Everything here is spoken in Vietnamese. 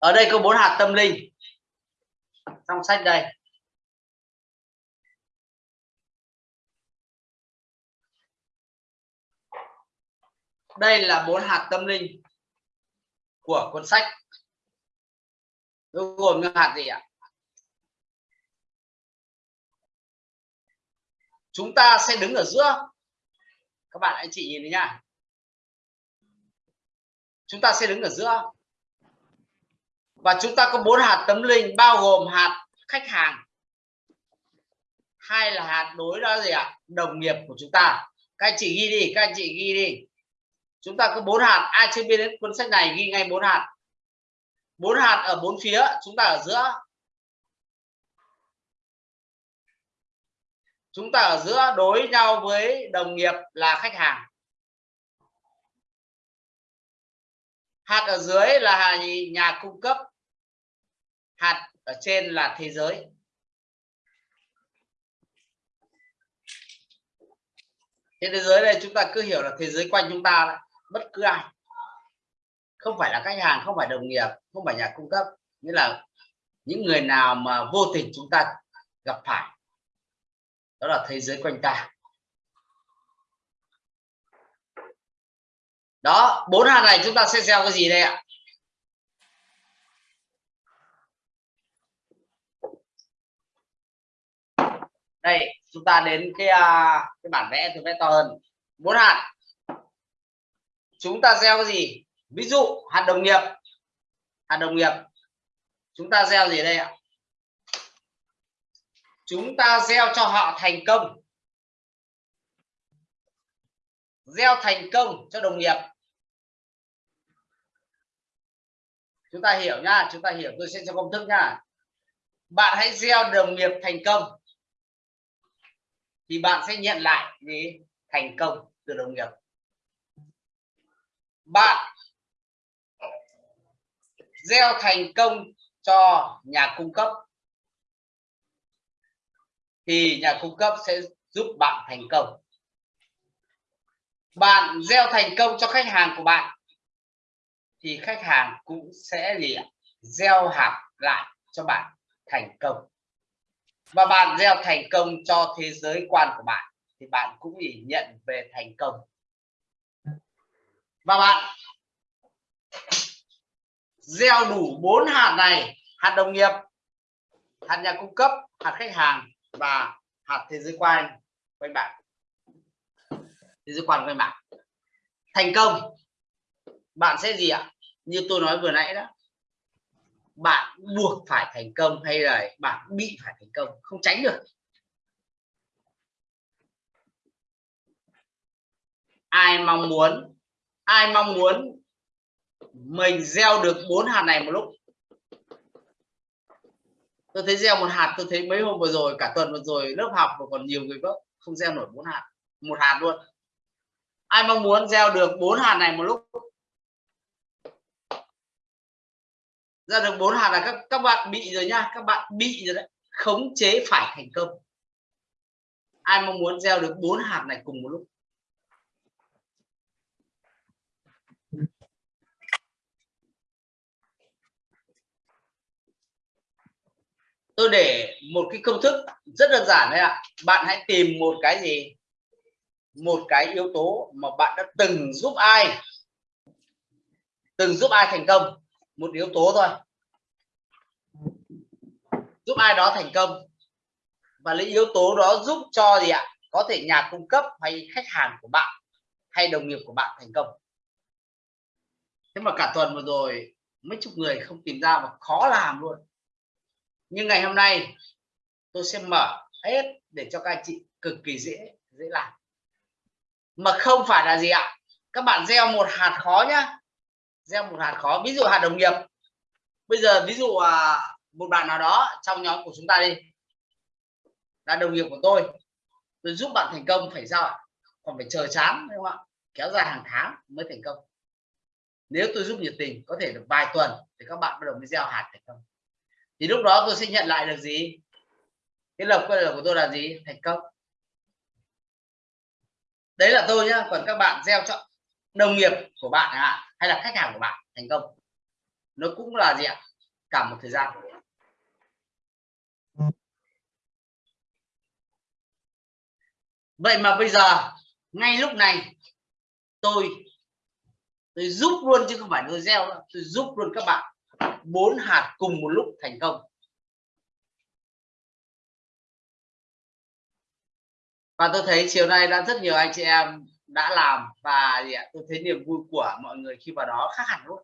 ở đây có bốn hạt tâm linh. Trong sách đây. Đây là bốn hạt tâm linh của cuốn sách. Nó gồm những hạt gì ạ? Chúng ta sẽ đứng ở giữa. Các bạn anh chị nhìn thấy nha. Chúng ta sẽ đứng ở giữa và chúng ta có bốn hạt tấm linh, bao gồm hạt khách hàng. Hai là hạt đối đó gì ạ? Đồng nghiệp của chúng ta. Các anh chị ghi đi, các anh chị ghi đi. Chúng ta có bốn hạt. Ai chưa biết đến cuốn sách này, ghi ngay bốn hạt. Bốn hạt ở bốn phía, chúng ta ở giữa. Chúng ta ở giữa đối nhau với đồng nghiệp là khách hàng. Hạt ở dưới là nhà cung cấp hạt ở trên là thế giới. Trên thế giới này chúng ta cứ hiểu là thế giới quanh chúng ta là bất cứ ai. Không phải là khách hàng, không phải đồng nghiệp, không phải nhà cung cấp. Nghĩa là những người nào mà vô tình chúng ta gặp phải, đó là thế giới quanh ta. Đó, bốn hạt này chúng ta sẽ gieo cái gì đây ạ? Đây, chúng ta đến cái à, cái bản vẽ tôi vẽ to hơn. Bốn hạt. Chúng ta gieo cái gì? Ví dụ, hạt đồng nghiệp. Hạt đồng nghiệp. Chúng ta gieo gì đây ạ? Chúng ta gieo cho họ thành công. Gieo thành công cho đồng nghiệp. Chúng ta hiểu nhá chúng ta hiểu. Tôi sẽ cho công thức nhá bạn hãy gieo đồng nghiệp thành công thì bạn sẽ nhận lại gì thành công từ đồng nghiệp. Bạn gieo thành công cho nhà cung cấp. Thì nhà cung cấp sẽ giúp bạn thành công. Bạn gieo thành công cho khách hàng của bạn, thì khách hàng cũng sẽ gì gieo hạt lại cho bạn thành công và bạn gieo thành công cho thế giới quan của bạn, thì bạn cũng chỉ nhận về thành công. Và bạn gieo đủ bốn hạt này, hạt đồng nghiệp, hạt nhà cung cấp, hạt khách hàng và hạt thế giới quan quanh bạn. Thế giới quan quanh bạn. Thành công. Bạn sẽ gì ạ? Như tôi nói vừa nãy đó bạn buộc phải thành công hay là bạn bị phải thành công, không tránh được. Ai mong muốn, ai mong muốn mình gieo được bốn hạt này một lúc? Tôi thấy gieo một hạt, tôi thấy mấy hôm vừa rồi, cả tuần vừa rồi, lớp học và còn nhiều người vợ không gieo nổi bốn hạt, một hạt luôn. Ai mong muốn gieo được bốn hạt này một lúc? Ra được bốn hạt là các các bạn bị rồi nha, các bạn bị rồi đấy. Khống chế phải thành công. Ai mong muốn gieo được bốn hạt này cùng một lúc? Tôi để một cái công thức rất đơn giản đấy ạ. Bạn hãy tìm một cái gì? Một cái yếu tố mà bạn đã từng giúp ai? Từng giúp ai thành công? Một yếu tố thôi. Giúp ai đó thành công. Và lấy yếu tố đó giúp cho gì ạ? Có thể nhà cung cấp hay khách hàng của bạn hay đồng nghiệp của bạn thành công. Thế mà cả tuần vừa rồi, mấy chục người không tìm ra và khó làm luôn. Nhưng ngày hôm nay, tôi sẽ mở hết để cho các anh chị cực kỳ dễ dễ làm. Mà không phải là gì ạ? Các bạn gieo một hạt khó nhá gieo một hạt khó. Ví dụ hạt đồng nghiệp. Bây giờ ví dụ à, một bạn nào đó trong nhóm của chúng ta đi. Là đồng nghiệp của tôi. Tôi giúp bạn thành công phải sao ạ? Còn phải chờ chán đúng không ạ? Kéo dài hàng tháng mới thành công. Nếu tôi giúp nhiệt tình có thể được vài tuần thì các bạn bắt đầu mới gieo hạt thành công. Thì lúc đó tôi sẽ nhận lại được gì? Cái lập quay của tôi là gì? Thành công. Đấy là tôi nhá. Còn các bạn gieo cho đồng nghiệp của bạn à, hay là khách hàng của bạn thành công? Nó cũng là gì ạ? Cả một thời gian. Vậy mà bây giờ, ngay lúc này, tôi tôi giúp luôn chứ không phải tôi gieo tôi giúp luôn các bạn bốn hạt cùng một lúc thành công. Và tôi thấy chiều nay đã rất nhiều anh chị em đã làm và tôi thấy niềm vui của mọi người khi vào đó khác hẳn luôn.